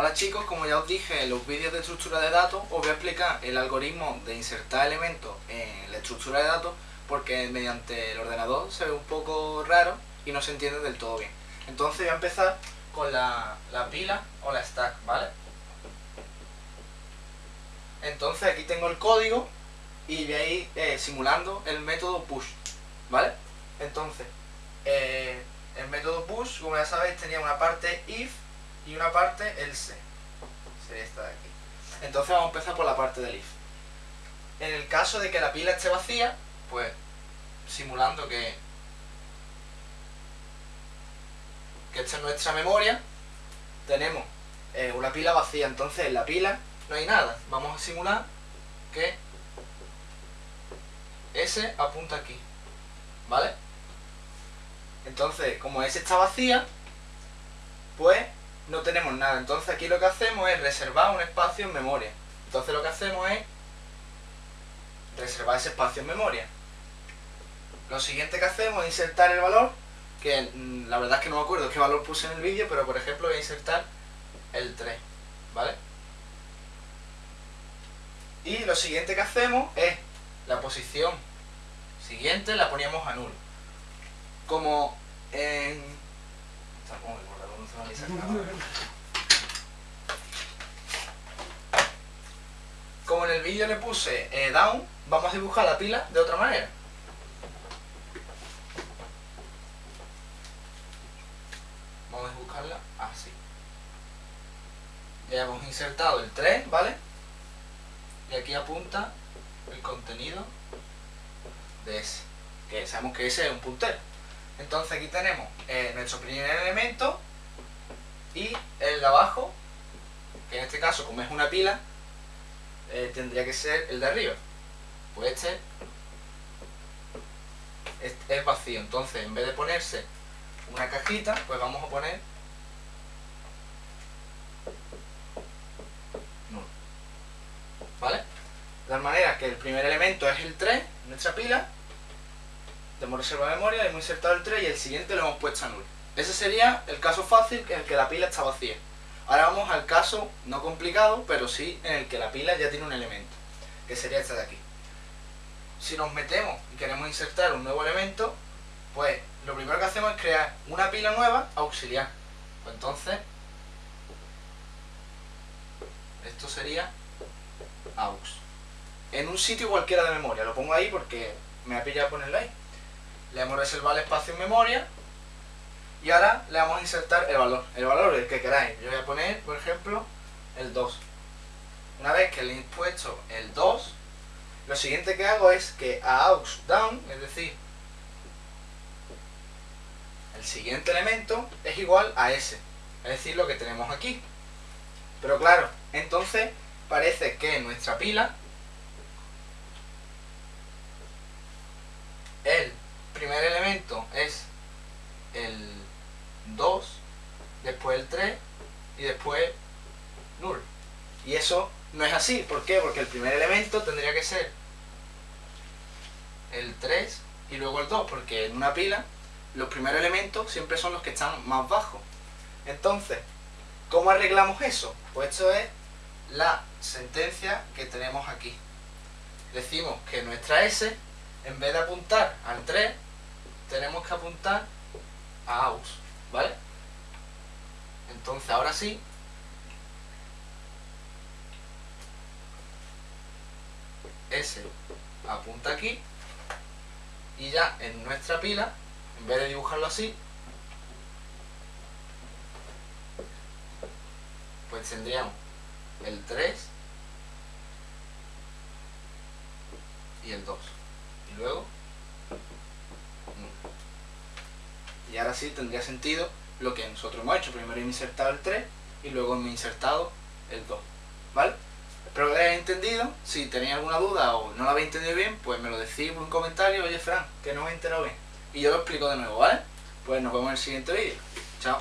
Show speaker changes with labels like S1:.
S1: Hola chicos, como ya os dije en los vídeos de estructura de datos, os voy a explicar el algoritmo de insertar elementos en la estructura de datos porque mediante el ordenador se ve un poco raro y no se entiende del todo bien. Entonces voy a empezar con la, pila o la stack, ¿vale? Entonces aquí tengo el código y voy a ir eh, simulando el método push, ¿vale? Entonces, eh, el método push, como ya sabéis, tenía una parte if y una parte else. Sería esta de aquí. Entonces vamos a empezar por la parte del if. En el caso de que la pila esté vacía, pues simulando que, que esta es nuestra memoria, tenemos eh, una pila vacía. Entonces en la pila no hay nada. Vamos a simular que S apunta aquí. ¿Vale? Entonces, como S está vacía, no tenemos nada. Entonces aquí lo que hacemos es reservar un espacio en memoria. Entonces lo que hacemos es reservar ese espacio en memoria. Lo siguiente que hacemos es insertar el valor, que mm, la verdad es que no me acuerdo qué valor puse en el vídeo, pero por ejemplo voy a insertar el 3, ¿vale? Y lo siguiente que hacemos es la posición siguiente la poníamos a nulo. Como en como en el vídeo le puse eh, down, vamos a dibujar la pila de otra manera. Vamos a dibujarla así. Ya hemos insertado el 3, ¿vale? Y aquí apunta el contenido de ese. Que sabemos que ese es un puntero. Entonces aquí tenemos eh, nuestro primer elemento y el de abajo, que en este caso como es una pila, eh, tendría que ser el de arriba. Pues este es, vacío, entonces en vez de ponerse una cajita, pues vamos a poner nulo. ¿Vale? De manera que el primer elemento es el 3, nuestra pila, hemos reservado memoria, hemos insertado el 3 y el siguiente lo hemos puesto a nulo. Ese sería el caso fácil en el que la pila está vacía. Ahora vamos al caso no complicado, pero sí en el que la pila ya tiene un elemento, que sería este de aquí. Si nos metemos y queremos insertar un nuevo elemento, pues lo primero que hacemos es crear una pila nueva auxiliar. Pues entonces, esto sería aux. En un sitio cualquiera de memoria, lo pongo ahí porque me ha pillado ponerlo ahí. Le hemos reservado el espacio en memoria y ahora le vamos a insertar el valor, el valor el que queráis. Yo voy a poner, por ejemplo, el 2. Una vez que le he puesto el 2, lo siguiente que hago es que a aux down, es decir, el siguiente elemento es igual a ese, es decir, lo que tenemos aquí. Pero claro, entonces parece que nuestra pila, el primer elemento es el 2, después el 3 y después null. Y eso no es así. ¿Por qué? Porque el primer elemento tendría que ser el 3 y luego el 2, porque en una pila los primeros elementos siempre son los que están más bajos. Entonces, ¿cómo arreglamos eso? Pues esto es la sentencia que tenemos aquí. Decimos que nuestra S, en vez de apuntar al 3, tenemos que apuntar a AUX. ¿Vale? Entonces ahora sí, S apunta aquí y ya en nuestra pila, en vez de dibujarlo así, pues tendríamos el 3 y el 2. Y luego Y ahora sí tendría sentido lo que nosotros hemos hecho. Primero he insertado el 3 y luego hemos insertado el 2. ¿Vale? Espero que lo hayáis entendido. Si tenéis alguna duda o no lo habéis entendido bien, pues me lo decís por un comentario. Oye, Fran, que no me he enterado bien. Y yo lo explico de nuevo, ¿vale? Pues nos vemos en el siguiente vídeo. Chao.